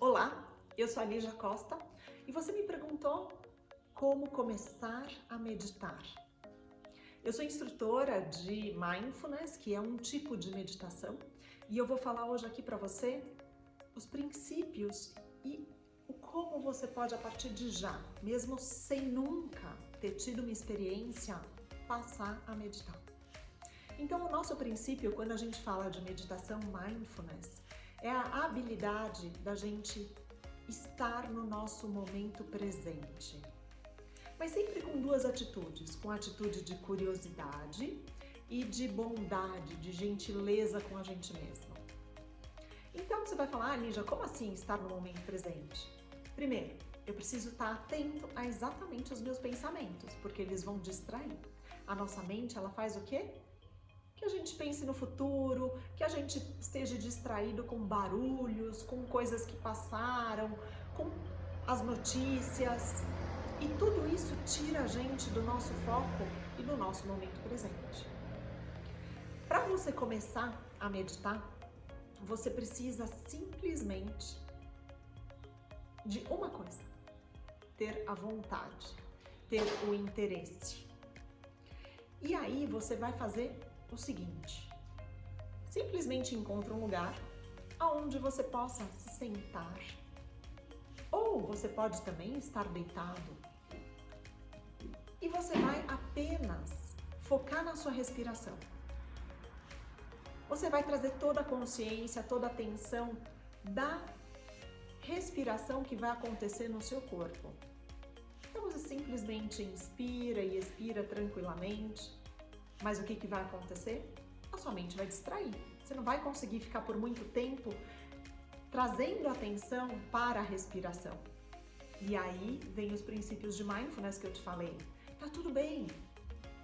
Olá, eu sou a Lígia Costa e você me perguntou como começar a meditar. Eu sou instrutora de Mindfulness, que é um tipo de meditação, e eu vou falar hoje aqui para você os princípios e o como você pode, a partir de já, mesmo sem nunca ter tido uma experiência, passar a meditar. Então, o nosso princípio, quando a gente fala de meditação mindfulness, é a habilidade da gente estar no nosso momento presente. Mas sempre com duas atitudes, com a atitude de curiosidade e de bondade, de gentileza com a gente mesmo. Então você vai falar, ah, Ninja, como assim estar no momento presente? Primeiro, eu preciso estar atento a exatamente os meus pensamentos, porque eles vão distrair. A nossa mente, ela faz o quê? Que a gente pense no futuro, que a gente esteja distraído com barulhos, com coisas que passaram, com as notícias. E tudo isso tira a gente do nosso foco e do nosso momento presente. Para você começar a meditar, você precisa simplesmente de uma coisa: ter a vontade, ter o interesse. E aí você vai fazer o seguinte: simplesmente encontre um lugar aonde você possa se sentar. Ou você pode também estar deitado. E você vai apenas focar na sua respiração. Você vai trazer toda a consciência, toda a atenção da respiração que vai acontecer no seu corpo. Então você simplesmente inspira e expira tranquilamente. Mas o que, que vai acontecer? A sua mente vai distrair. Você não vai conseguir ficar por muito tempo trazendo atenção para a respiração. E aí vem os princípios de mindfulness que eu te falei. Tá tudo bem.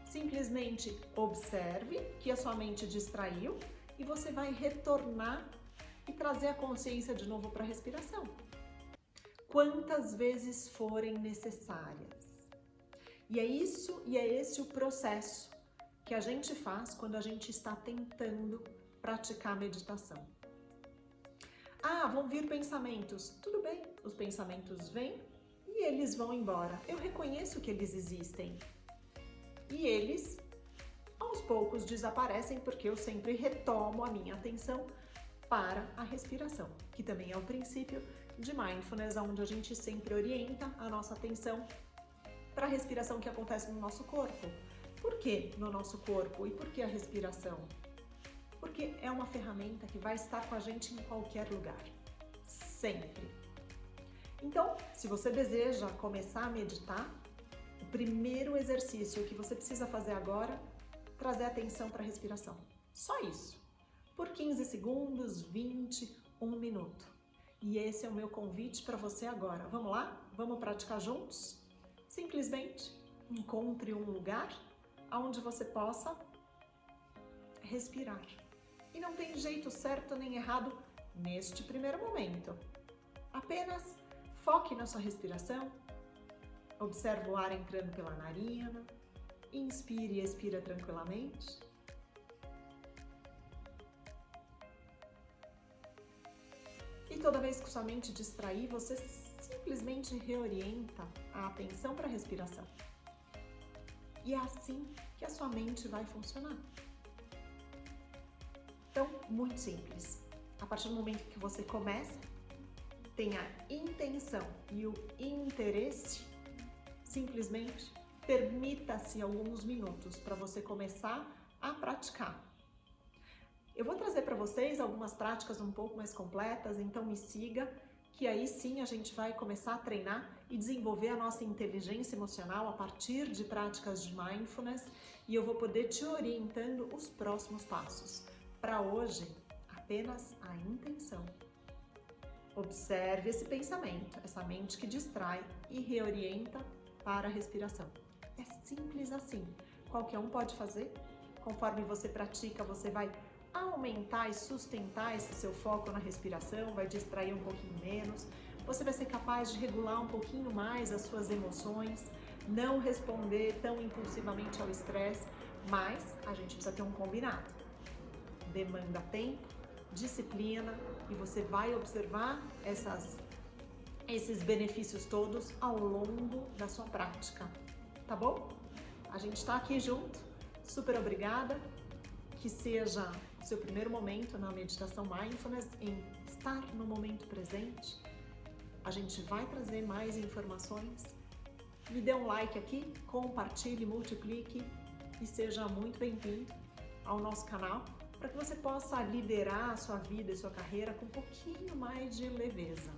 Simplesmente observe que a sua mente distraiu e você vai retornar e trazer a consciência de novo para a respiração. Quantas vezes forem necessárias. E é isso e é esse o processo que a gente faz quando a gente está tentando praticar meditação. Ah, vão vir pensamentos. Tudo bem, os pensamentos vêm e eles vão embora. Eu reconheço que eles existem. E eles, aos poucos, desaparecem porque eu sempre retomo a minha atenção para a respiração, que também é o princípio de mindfulness, onde a gente sempre orienta a nossa atenção para a respiração que acontece no nosso corpo. Por que no nosso corpo e por que a respiração? Porque é uma ferramenta que vai estar com a gente em qualquer lugar, sempre. Então, se você deseja começar a meditar, o primeiro exercício que você precisa fazer agora, trazer atenção para a respiração. Só isso. Por 15 segundos, 20, 1 minuto. E esse é o meu convite para você agora. Vamos lá? Vamos praticar juntos? Simplesmente encontre um lugar onde você possa respirar. E não tem jeito certo nem errado neste primeiro momento. Apenas foque na sua respiração, observe o ar entrando pela narina, inspire e expira tranquilamente. E toda vez que sua mente distrair, você simplesmente reorienta a atenção para a respiração. E é assim que a sua mente vai funcionar. Então, muito simples. A partir do momento que você começa, tenha a intenção e o interesse, simplesmente permita-se alguns minutos para você começar a praticar. Eu vou trazer para vocês algumas práticas um pouco mais completas, então me siga que aí sim a gente vai começar a treinar e desenvolver a nossa inteligência emocional a partir de práticas de mindfulness e eu vou poder te orientando os próximos passos. Para hoje, apenas a intenção. Observe esse pensamento, essa mente que distrai e reorienta para a respiração. É simples assim. Qualquer um pode fazer. Conforme você pratica, você vai aumentar e sustentar esse seu foco na respiração, vai distrair um pouquinho menos, você vai ser capaz de regular um pouquinho mais as suas emoções, não responder tão impulsivamente ao estresse, mas a gente precisa ter um combinado. Demanda tempo, disciplina e você vai observar essas, esses benefícios todos ao longo da sua prática, tá bom? A gente está aqui junto, super obrigada, que seja seu primeiro momento na meditação Mindfulness em estar no momento presente. A gente vai trazer mais informações. Me dê um like aqui, compartilhe, multiplique e seja muito bem-vindo ao nosso canal para que você possa liderar a sua vida e sua carreira com um pouquinho mais de leveza.